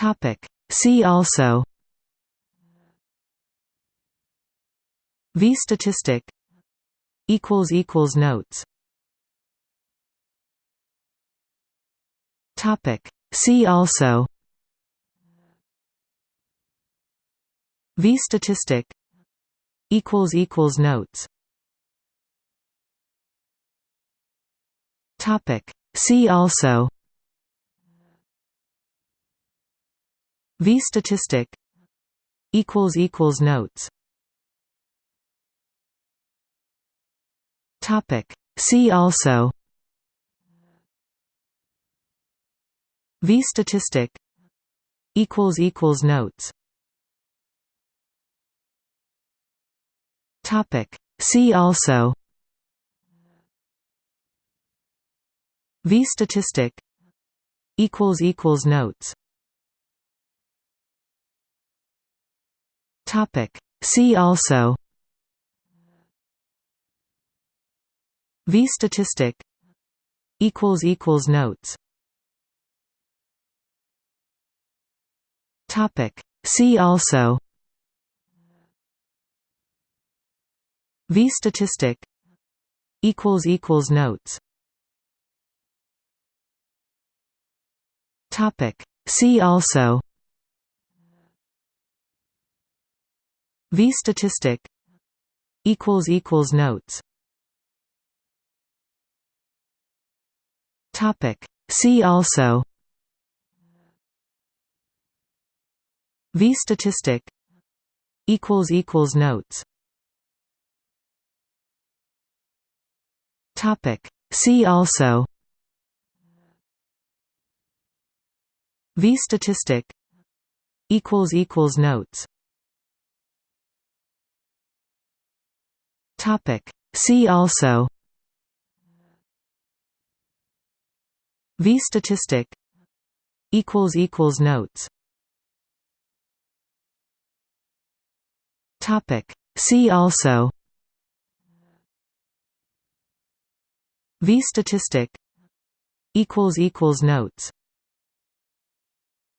Topic. See also V statistic equals equals notes. Topic. See also V statistic equals equals notes. Topic. See also V statistic equals equals notes. Topic. See also V statistic equals equals notes. Topic. See also V statistic equals equals notes Topic. See also V statistic equals equals notes Topic. See also V statistic equals equals notes Topic. See also V statistic equals equals notes. Topic. See also V statistic equals equals notes. Topic. See also V statistic equals equals notes Topic. See also. V statistic. Equals equals notes. Topic. See also. V statistic. Equals equals notes